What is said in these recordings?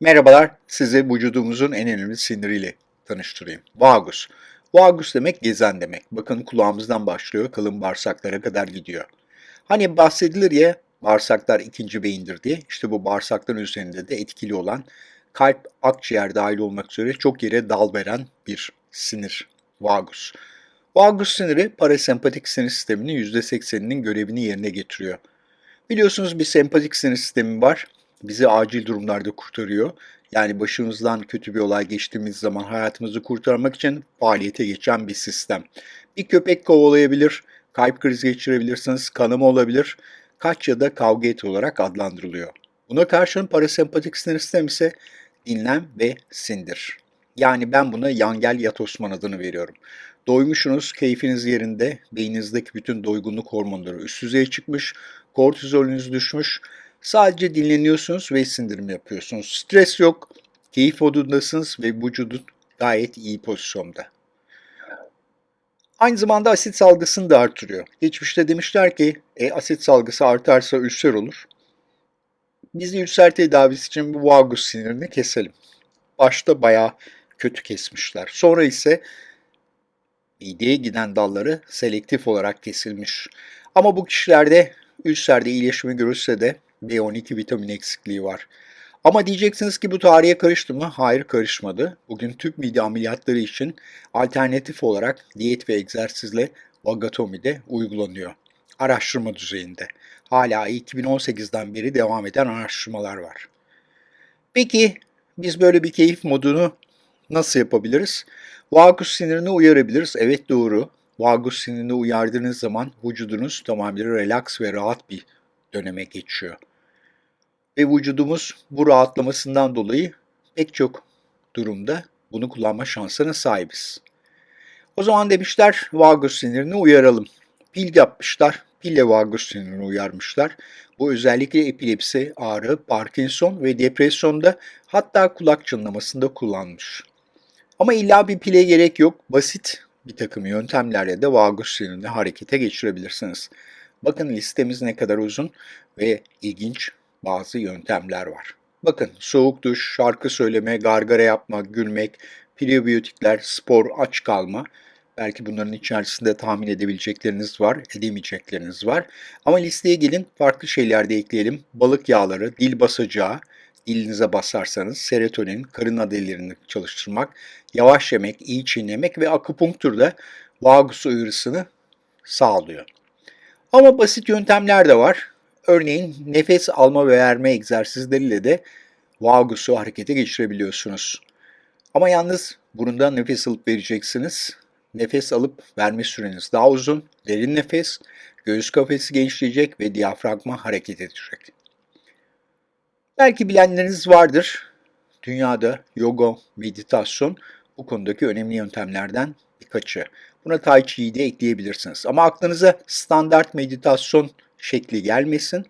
Merhabalar, sizi vücudumuzun en önemli siniriyle tanıştırayım. Vagus. Vagus demek gezen demek. Bakın kulağımızdan başlıyor, kalın bağırsaklara kadar gidiyor. Hani bahsedilir ya bağırsaklar ikinci beyindir diye. İşte bu bağırsakların üzerinde de etkili olan kalp, akciğer dahil olmak üzere çok yere dal veren bir sinir. Vagus. Vagus siniri parasempatik sinir sisteminin %80'inin görevini yerine getiriyor. Biliyorsunuz bir sempatik sinir sistemi var. Bizi acil durumlarda kurtarıyor. Yani başımızdan kötü bir olay geçtiğimiz zaman hayatımızı kurtarmak için faaliyete geçen bir sistem. Bir köpek kovalayabilir, kalp krizi geçirebilirsiniz, kanama olabilir, kaç ya da kavga et olarak adlandırılıyor. Buna karşın parasempatik sinir sistemi ise dinlen ve sindir. Yani ben buna yangel yat Osman adını veriyorum. Doymuşsunuz, keyfiniz yerinde, beyninizdeki bütün doygunluk hormonları üst düzeye çıkmış, kortizolünüz düşmüş, sadece dinleniyorsunuz ve sindirim yapıyorsunuz. Stres yok, keyif modundasınız ve vücudun gayet iyi pozisyonda. Aynı zamanda asit salgısını da artırıyor. Geçmişte demişler ki e, asit salgısı artarsa ülser olur. Biz de ülser tedavisi için bu vagus sinirini keselim. Başta bayağı kötü kesmişler. Sonra ise mideye giden dalları selektif olarak kesilmiş. Ama bu kişilerde ülserde iyileşme görülse de B12 vitamin eksikliği var. Ama diyeceksiniz ki bu tarihe karıştı mı? Hayır karışmadı. Bugün tüp mide ameliyatları için alternatif olarak diyet ve egzersizle vagatomi de uygulanıyor. Araştırma düzeyinde. Hala 2018'den beri devam eden araştırmalar var. Peki biz böyle bir keyif modunu nasıl yapabiliriz? Vagus sinirini uyarabiliriz. Evet doğru. Vagus sinirini uyardığınız zaman vücudunuz tamamıyla relax ve rahat bir döneme geçiyor. Ve vücudumuz bu rahatlamasından dolayı pek çok durumda bunu kullanma şansına sahibiz. O zaman demişler vagus sinirini uyaralım. Pil yapmışlar. Pille vagus sinirini uyarmışlar. Bu özellikle epilepsi, ağrı, Parkinson ve depresyonda hatta kulak çınlamasında kullanmış. Ama illa bir pile gerek yok. Basit bir takım yöntemlerle de vagus sinirini harekete geçirebilirsiniz. Bakın listemiz ne kadar uzun ve ilginç bazı yöntemler var. Bakın soğuk duş, şarkı söyleme, gargara yapma, gülmek, prebiyotikler, spor, aç kalma. Belki bunların içerisinde tahmin edebilecekleriniz var, edemeyecekleriniz var. Ama listeye gelin farklı şeyler de ekleyelim. Balık yağları, dil basacağı, dilinize basarsanız serotonin, karın adelerini çalıştırmak, yavaş yemek, iyi çiğnemek ve akupunktur da vagus uyarısını sağlıyor. Ama basit yöntemler de var. Örneğin nefes alma ve verme egzersizleriyle de vagusu harekete geçirebiliyorsunuz. Ama yalnız burundan nefes alıp vereceksiniz. Nefes alıp verme süreniz daha uzun, derin nefes, göğüs kafesi genişleyecek ve diyafragma hareket edecek. Belki bilenleriniz vardır. Dünyada yoga, meditasyon bu konudaki önemli yöntemlerden birkaçı. Buna Tai Chi'yi de ekleyebilirsiniz. Ama aklınıza standart meditasyon şekli gelmesin.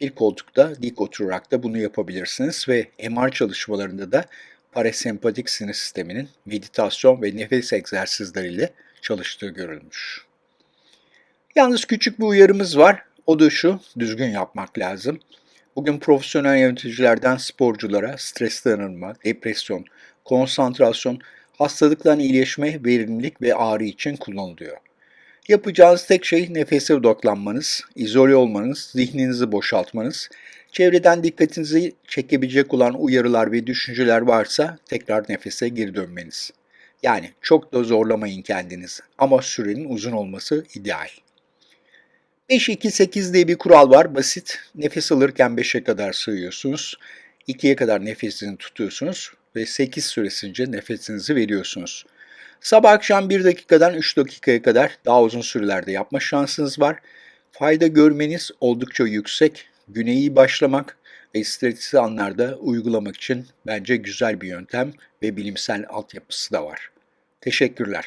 Bir koltukta dik oturarak da bunu yapabilirsiniz ve MR çalışmalarında da parasempatik sinir sisteminin meditasyon ve nefes egzersizleriyle çalıştığı görülmüş. Yalnız küçük bir uyarımız var. O da şu, düzgün yapmak lazım. Bugün profesyonel yöneticilerden sporculara stres dayanırma, depresyon, konsantrasyon, hastalıktan iyileşme, verimlilik ve ağrı için kullanılıyor. Yapacağınız tek şey nefese odaklanmanız, izole olmanız, zihninizi boşaltmanız, çevreden dikkatinizi çekebilecek olan uyarılar ve düşünceler varsa tekrar nefese geri dönmeniz. Yani çok da zorlamayın kendinizi ama sürenin uzun olması ideal. 5-2-8 diye bir kural var. Basit. Nefes alırken 5'e kadar sığıyorsunuz. 2'ye kadar nefesini tutuyorsunuz ve 8 süresince nefesinizi veriyorsunuz. Sabah akşam 1 dakikadan 3 dakikaya kadar daha uzun sürelerde yapma şansınız var. Fayda görmeniz oldukça yüksek. Güne iyi başlamak ve stresli anlarda uygulamak için bence güzel bir yöntem ve bilimsel altyapısı da var. Teşekkürler.